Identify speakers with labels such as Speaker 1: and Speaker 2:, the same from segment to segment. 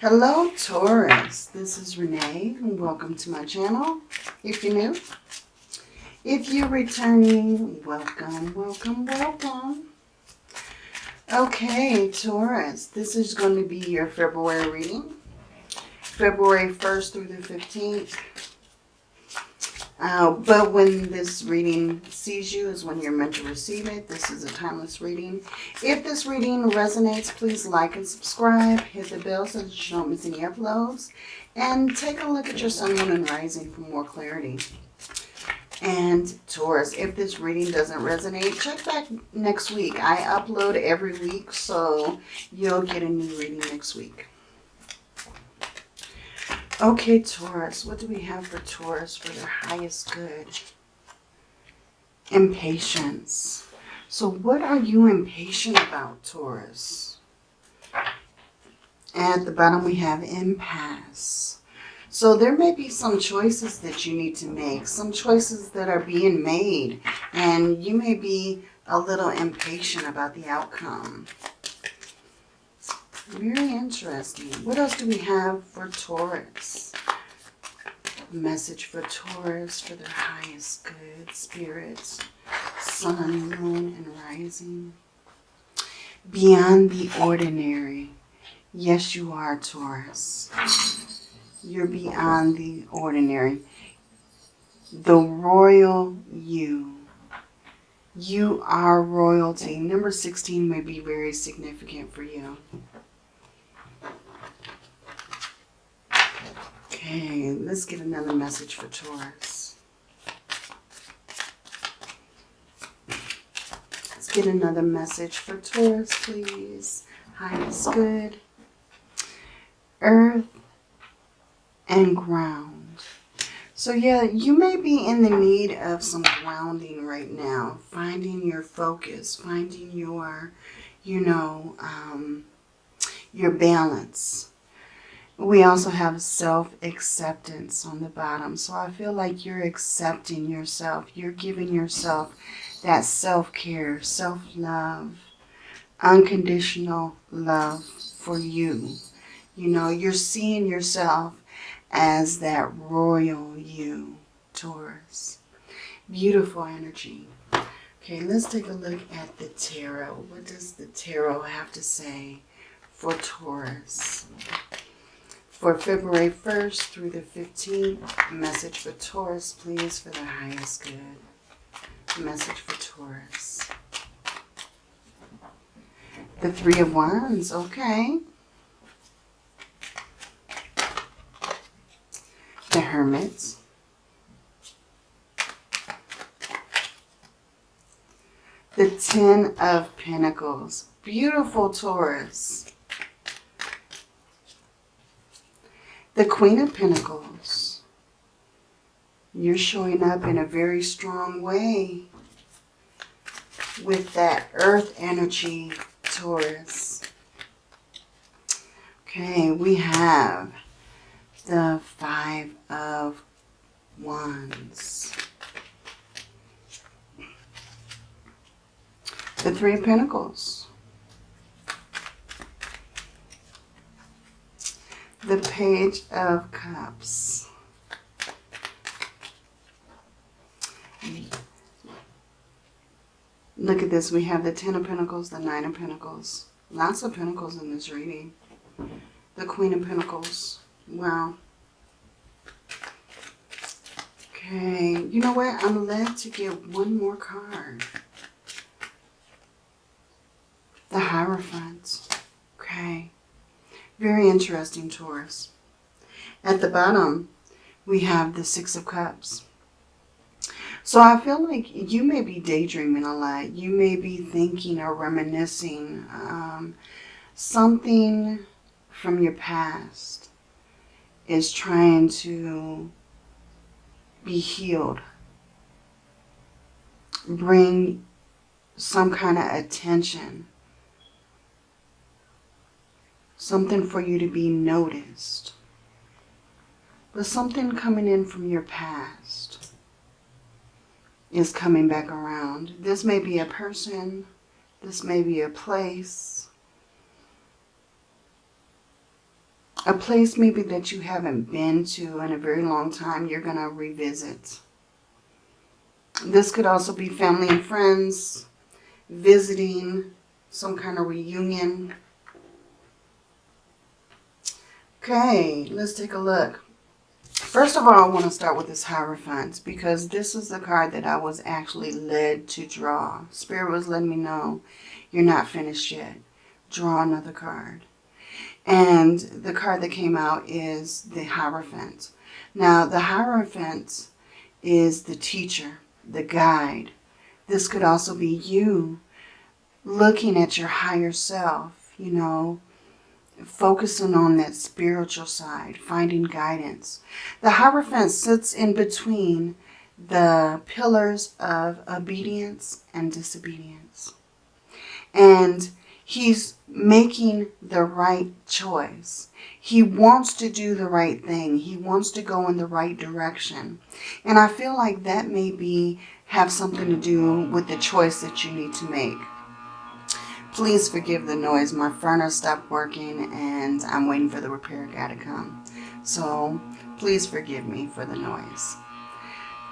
Speaker 1: Hello Taurus, this is Renee and welcome to my channel if you're new. If you're returning, welcome, welcome, welcome. Okay Taurus, this is going to be your February reading. February 1st through the 15th. Uh, but when this reading sees you is when you're meant to receive it. This is a timeless reading. If this reading resonates, please like and subscribe. Hit the bell so that you don't miss any uploads. And take a look at your sun, moon, and rising for more clarity. And Taurus, if this reading doesn't resonate, check back next week. I upload every week, so you'll get a new reading next week. Okay, Taurus, what do we have for Taurus for their highest good? Impatience. So what are you impatient about, Taurus? At the bottom we have impasse. So there may be some choices that you need to make, some choices that are being made, and you may be a little impatient about the outcome. Very interesting. What else do we have for Taurus? Message for Taurus for their highest good spirits. Sun, moon, and rising. Beyond the ordinary. Yes, you are, Taurus. You're beyond the ordinary. The royal you. You are royalty. Number 16 may be very significant for you. Okay, let's get another message for Taurus. Let's get another message for Taurus, please. Highest good. Earth and ground. So yeah, you may be in the need of some grounding right now. Finding your focus, finding your, you know, um, your balance we also have self-acceptance on the bottom. So I feel like you're accepting yourself. You're giving yourself that self-care, self-love, unconditional love for you. You know, you're seeing yourself as that royal you, Taurus. Beautiful energy. Okay, let's take a look at the tarot. What does the tarot have to say for Taurus? For February 1st through the 15th. Message for Taurus, please, for the highest good. Message for Taurus. The Three of Wands, okay. The Hermit. The Ten of Pentacles. Beautiful Taurus. The Queen of Pentacles. You're showing up in a very strong way with that earth energy, Taurus. Okay, we have the Five of Wands. The Three of Pentacles. The Page of Cups. Look at this. We have the Ten of Pentacles, the Nine of Pentacles. Lots of Pentacles in this reading. The Queen of Pentacles. Wow. Okay. You know what? I'm led to get one more card. The Hierophant. Okay. Very interesting, Taurus. At the bottom, we have the Six of Cups. So I feel like you may be daydreaming a lot. You may be thinking or reminiscing um, something from your past is trying to be healed. Bring some kind of attention something for you to be noticed, but something coming in from your past is coming back around. This may be a person, this may be a place, A place maybe that you haven't been to in a very long time, you're going to revisit. This could also be family and friends, visiting, some kind of reunion. Okay, let's take a look. First of all, I want to start with this Hierophant because this is the card that I was actually led to draw. Spirit was letting me know you're not finished yet. Draw another card. And the card that came out is the Hierophant. Now, the Hierophant is the teacher, the guide. This could also be you looking at your higher self, you know, focusing on that spiritual side, finding guidance. The Hierophant sits in between the pillars of obedience and disobedience. And he's making the right choice. He wants to do the right thing. He wants to go in the right direction. And I feel like that may be have something to do with the choice that you need to make. Please forgive the noise. My furnace stopped working and I'm waiting for the repair guy to come. So please forgive me for the noise.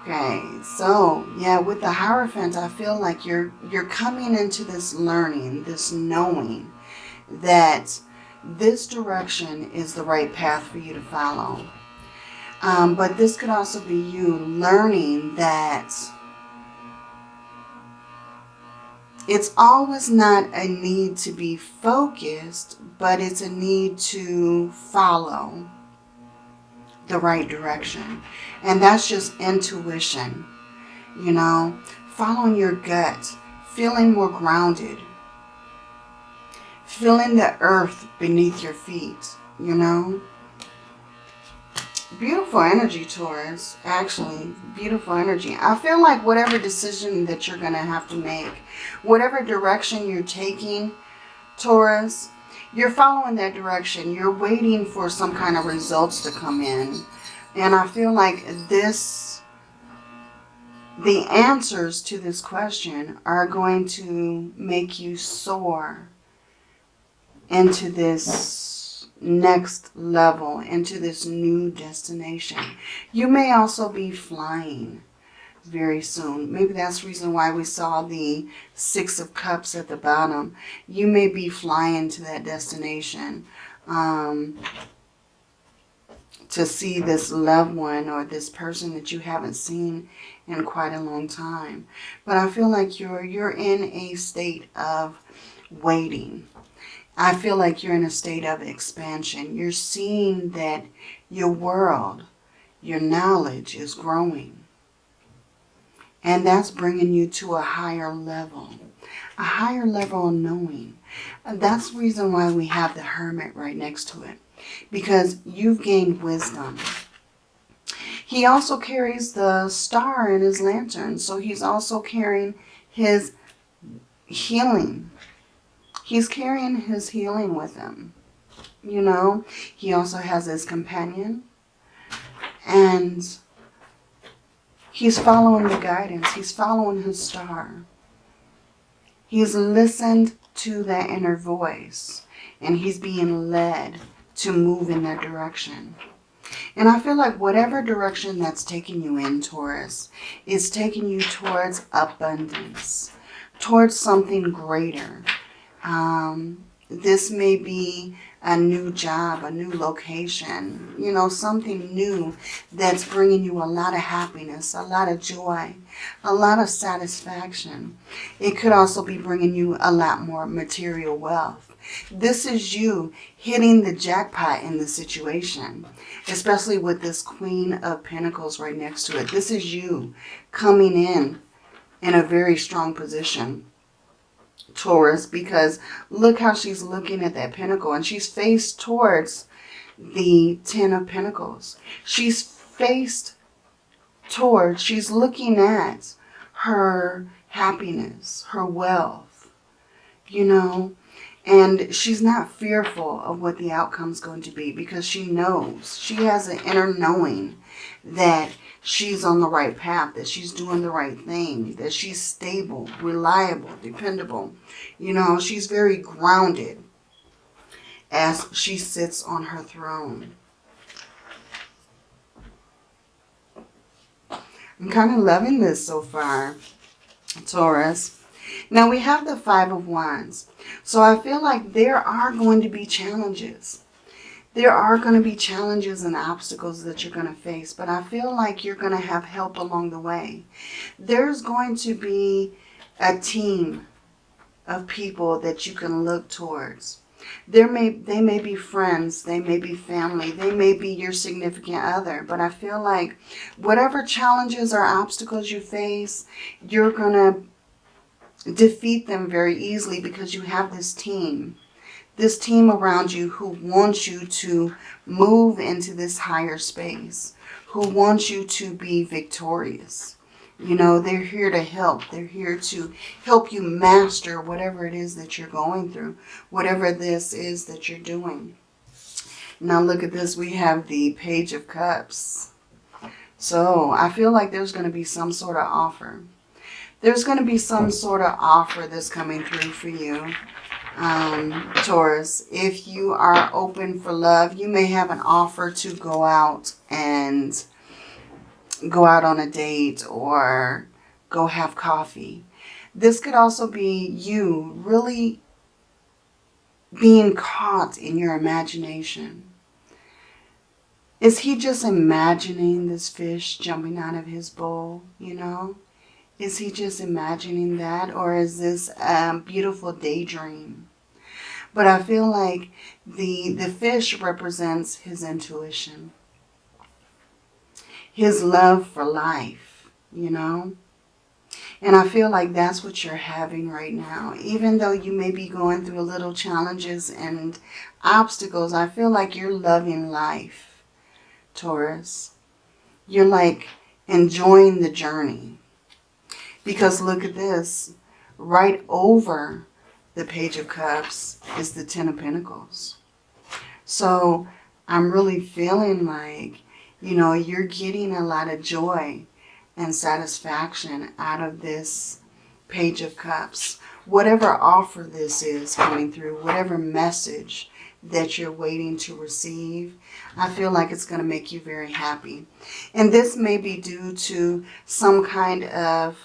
Speaker 1: Okay, so yeah, with the Hierophant, I feel like you're you're coming into this learning, this knowing that this direction is the right path for you to follow. Um, but this could also be you learning that it's always not a need to be focused, but it's a need to follow the right direction. And that's just intuition, you know, following your gut, feeling more grounded, feeling the earth beneath your feet, you know. Beautiful energy, Taurus, actually. Beautiful energy. I feel like whatever decision that you're going to have to make, whatever direction you're taking, Taurus, you're following that direction. You're waiting for some kind of results to come in. And I feel like this, the answers to this question are going to make you soar into this next level, into this new destination. You may also be flying very soon. Maybe that's the reason why we saw the Six of Cups at the bottom. You may be flying to that destination um, to see this loved one or this person that you haven't seen in quite a long time. But I feel like you're you're in a state of waiting. I feel like you're in a state of expansion. You're seeing that your world, your knowledge is growing. And that's bringing you to a higher level, a higher level of knowing. That's the reason why we have the hermit right next to it, because you've gained wisdom. He also carries the star in his lantern, so he's also carrying his healing. He's carrying his healing with him. You know, he also has his companion. And He's following the guidance. He's following his star. He's listened to that inner voice and he's being led to move in that direction. And I feel like whatever direction that's taking you in, Taurus, is taking you towards abundance, towards something greater. Um, this may be a new job, a new location, you know, something new that's bringing you a lot of happiness, a lot of joy, a lot of satisfaction. It could also be bringing you a lot more material wealth. This is you hitting the jackpot in the situation, especially with this Queen of Pentacles right next to it. This is you coming in in a very strong position. Taurus because look how she's looking at that pentacle and she's faced towards the Ten of Pentacles. She's faced towards, she's looking at her happiness, her wealth, you know, and she's not fearful of what the outcome's going to be because she knows, she has an inner knowing that she's on the right path, that she's doing the right thing, that she's stable, reliable, dependable. You know, she's very grounded. as she sits on her throne. I'm kind of loving this so far, Taurus. Now we have the Five of Wands. So I feel like there are going to be challenges. There are going to be challenges and obstacles that you're going to face. But I feel like you're going to have help along the way. There's going to be a team of people that you can look towards. There may they may be friends, they may be family, they may be your significant other, but I feel like whatever challenges or obstacles you face, you're going to defeat them very easily because you have this team. This team around you who wants you to move into this higher space, who wants you to be victorious. You know, they're here to help. They're here to help you master whatever it is that you're going through, whatever this is that you're doing. Now look at this. We have the Page of Cups. So I feel like there's going to be some sort of offer. There's going to be some sort of offer that's coming through for you, um, Taurus. If you are open for love, you may have an offer to go out and go out on a date or go have coffee. This could also be you really being caught in your imagination. Is he just imagining this fish jumping out of his bowl, you know? Is he just imagining that or is this a beautiful daydream? But I feel like the, the fish represents his intuition his love for life, you know. And I feel like that's what you're having right now. Even though you may be going through a little challenges and obstacles, I feel like you're loving life, Taurus. You're like enjoying the journey. Because look at this. Right over the Page of Cups is the Ten of Pentacles. So I'm really feeling like you know, you're getting a lot of joy and satisfaction out of this Page of Cups. Whatever offer this is coming through, whatever message that you're waiting to receive, I feel like it's going to make you very happy. And this may be due to some kind of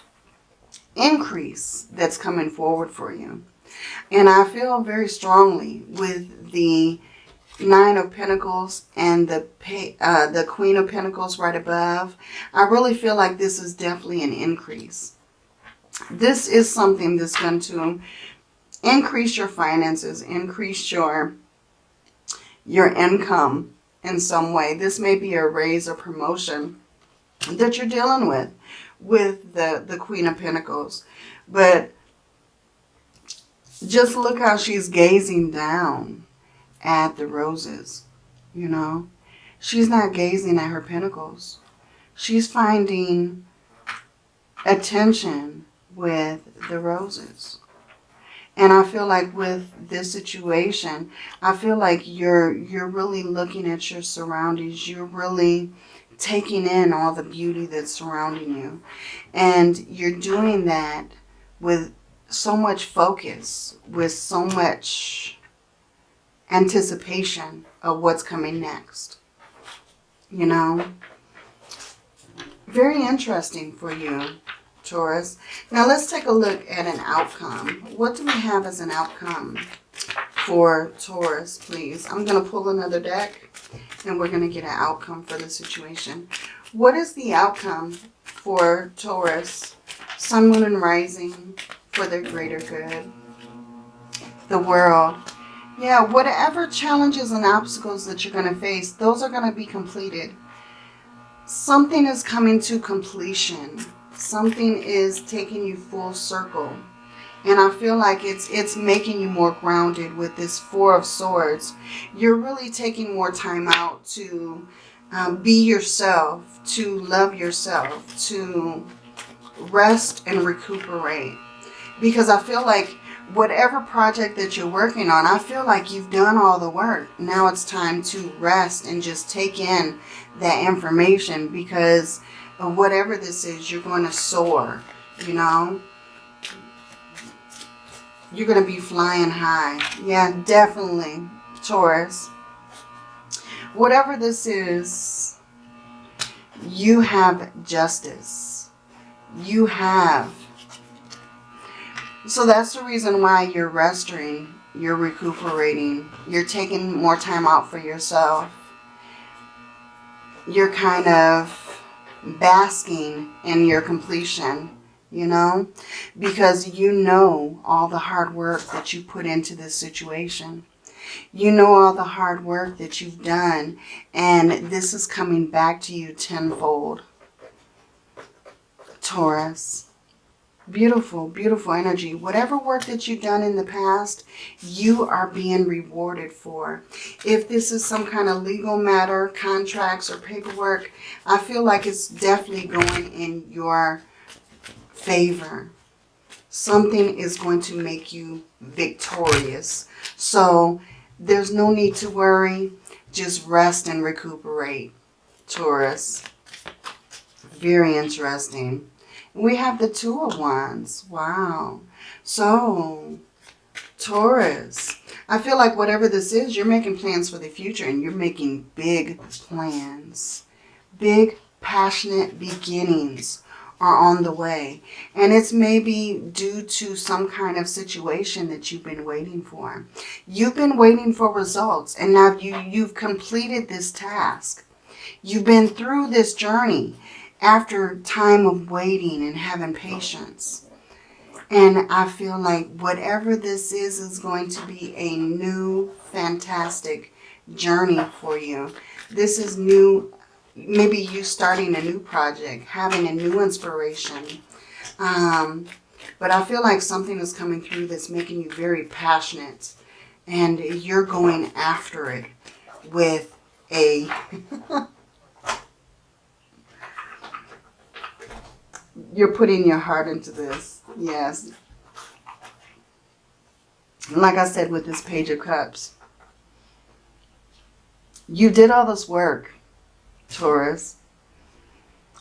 Speaker 1: increase that's coming forward for you. And I feel very strongly with the Nine of Pentacles and the uh, the Queen of Pentacles right above, I really feel like this is definitely an increase. This is something that's going to increase your finances, increase your, your income in some way. This may be a raise or promotion that you're dealing with, with the, the Queen of Pentacles. But just look how she's gazing down at the roses, you know. She's not gazing at her pentacles. She's finding attention with the roses. And I feel like with this situation, I feel like you're you're really looking at your surroundings. You're really taking in all the beauty that's surrounding you. And you're doing that with so much focus, with so much anticipation of what's coming next. You know? Very interesting for you, Taurus. Now let's take a look at an outcome. What do we have as an outcome for Taurus, please? I'm going to pull another deck and we're going to get an outcome for the situation. What is the outcome for Taurus, Sun, Moon, and Rising for the greater good? The world. Yeah, whatever challenges and obstacles that you're going to face, those are going to be completed. Something is coming to completion. Something is taking you full circle. And I feel like it's it's making you more grounded with this Four of Swords. You're really taking more time out to um, be yourself, to love yourself, to rest and recuperate. Because I feel like whatever project that you're working on, I feel like you've done all the work. Now it's time to rest and just take in that information because whatever this is, you're going to soar, you know. You're going to be flying high. Yeah, definitely, Taurus. Whatever this is, you have justice. You have. So that's the reason why you're resting. You're recuperating. You're taking more time out for yourself. You're kind of basking in your completion you know, because you know all the hard work that you put into this situation. You know all the hard work that you've done, and this is coming back to you tenfold. Taurus. Beautiful, beautiful energy. Whatever work that you've done in the past, you are being rewarded for. If this is some kind of legal matter, contracts or paperwork, I feel like it's definitely going in your favor. Something is going to make you victorious. So there's no need to worry. Just rest and recuperate, Taurus. Very interesting. We have the Two of Wands. Wow. So, Taurus, I feel like whatever this is, you're making plans for the future and you're making big plans. Big, passionate beginnings are on the way. And it's maybe due to some kind of situation that you've been waiting for. You've been waiting for results and now you, you've completed this task. You've been through this journey after time of waiting and having patience. And I feel like whatever this is, is going to be a new, fantastic journey for you. This is new maybe you starting a new project, having a new inspiration. Um, but I feel like something is coming through that's making you very passionate and you're going after it with a you're putting your heart into this. Yes. Like I said with this Page of Cups, you did all this work Taurus.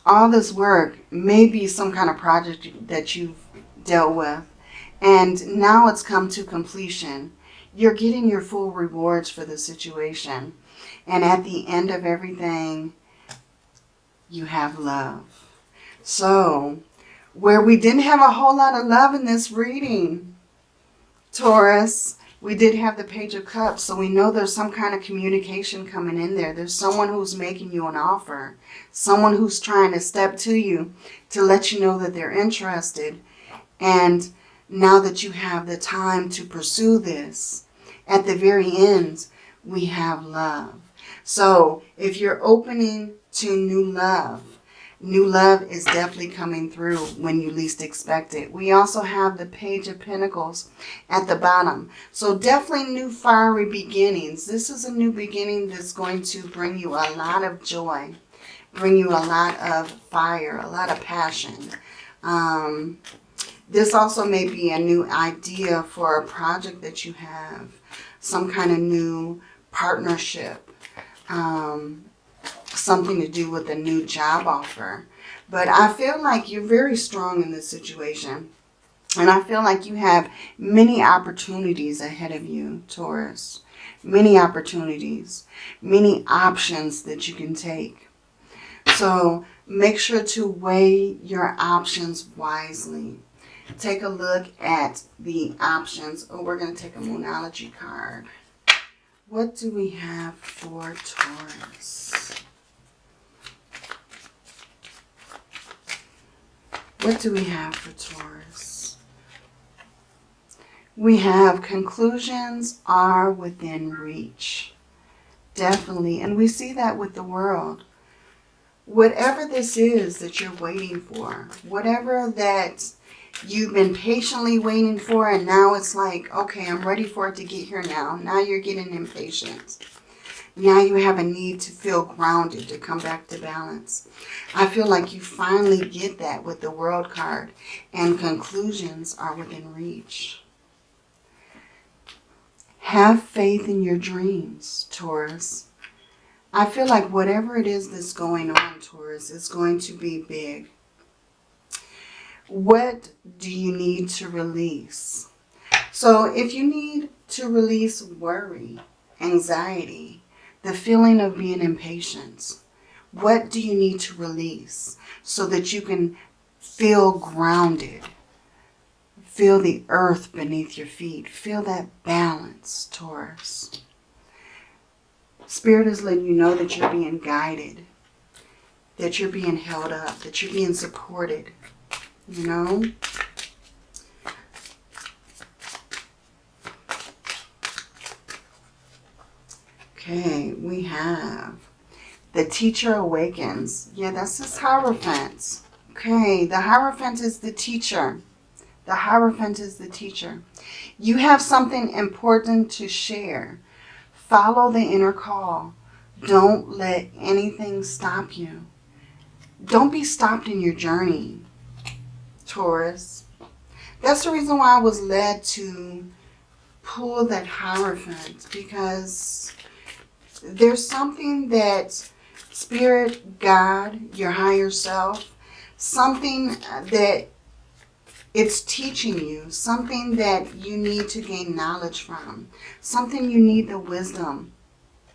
Speaker 1: All this work may be some kind of project that you've dealt with. And now it's come to completion. You're getting your full rewards for the situation. And at the end of everything, you have love. So, where we didn't have a whole lot of love in this reading, Taurus, we did have the Page of Cups, so we know there's some kind of communication coming in there. There's someone who's making you an offer. Someone who's trying to step to you to let you know that they're interested. And now that you have the time to pursue this, at the very end, we have love. So if you're opening to new love, New love is definitely coming through when you least expect it. We also have the Page of Pentacles at the bottom. So definitely new fiery beginnings. This is a new beginning that's going to bring you a lot of joy, bring you a lot of fire, a lot of passion. Um, this also may be a new idea for a project that you have, some kind of new partnership. Um, something to mm-hmm. do with a new job offer. But I feel like you're very strong in this situation. And I feel like you have many opportunities ahead of you, Taurus. Many opportunities, many options that you can take. So make sure to weigh your options wisely. Take a look at the options. Oh, we're going to take a Moonology card. What do we have for Taurus? What do we have for Taurus? We have conclusions are within reach. Definitely. And we see that with the world. Whatever this is that you're waiting for, whatever that you've been patiently waiting for and now it's like, okay, I'm ready for it to get here now. Now you're getting impatient. Now you have a need to feel grounded, to come back to balance. I feel like you finally get that with the World card and conclusions are within reach. Have faith in your dreams, Taurus. I feel like whatever it is that's going on, Taurus, is going to be big. What do you need to release? So if you need to release worry, anxiety, the feeling of being impatient. What do you need to release so that you can feel grounded? Feel the earth beneath your feet. Feel that balance, Taurus. Spirit is letting you know that you're being guided, that you're being held up, that you're being supported, you know? Okay, we have the teacher awakens. Yeah, that's this Hierophant. Okay, the Hierophant is the teacher. The Hierophant is the teacher. You have something important to share. Follow the inner call. Don't let anything stop you. Don't be stopped in your journey, Taurus. That's the reason why I was led to pull that Hierophant because there's something that Spirit, God, your higher self, something uh, that it's teaching you, something that you need to gain knowledge from, something you need the wisdom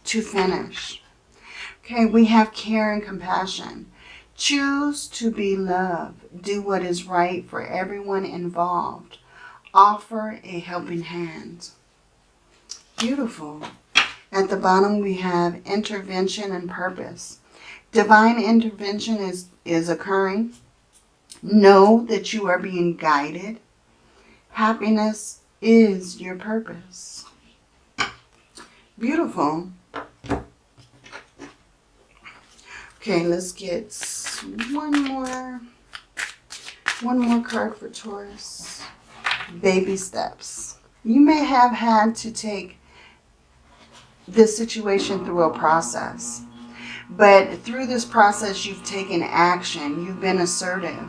Speaker 1: to finish. Okay, we have care and compassion. Choose to be love. Do what is right for everyone involved. Offer a helping hand. Beautiful. At the bottom, we have intervention and purpose. Divine intervention is, is occurring. Know that you are being guided. Happiness is your purpose. Beautiful. Okay, let's get one more, one more card for Taurus. Baby steps. You may have had to take this situation through a process. But through this process, you've taken action. You've been assertive.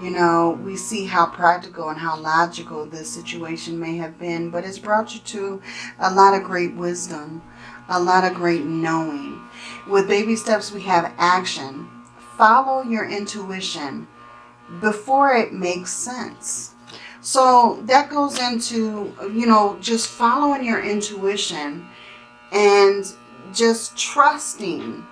Speaker 1: You know, we see how practical and how logical this situation may have been, but it's brought you to a lot of great wisdom, a lot of great knowing. With baby steps, we have action. Follow your intuition before it makes sense. So that goes into, you know, just following your intuition and just trusting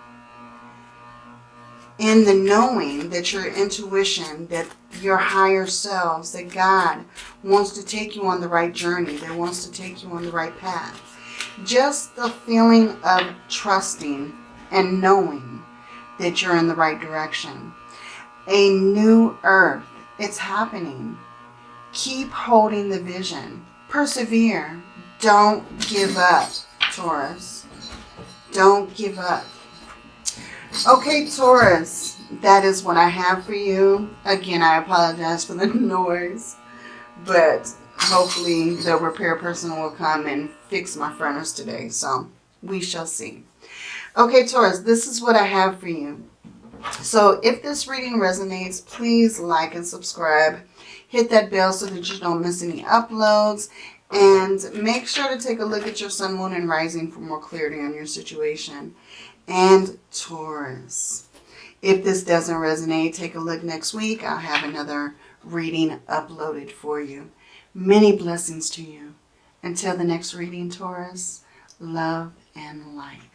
Speaker 1: in the knowing that your intuition, that your higher selves, that God wants to take you on the right journey, that wants to take you on the right path. Just the feeling of trusting and knowing that you're in the right direction. A new earth, it's happening. Keep holding the vision. Persevere. Don't give up. Taurus. Don't give up. Okay, Taurus, that is what I have for you. Again, I apologize for the noise, but hopefully the repair person will come and fix my furnace today. So we shall see. Okay, Taurus, this is what I have for you. So if this reading resonates, please like and subscribe. Hit that bell so that you don't miss any uploads. And make sure to take a look at your sun, moon, and rising for more clarity on your situation. And Taurus. If this doesn't resonate, take a look next week. I'll have another reading uploaded for you. Many blessings to you. Until the next reading, Taurus, love and light.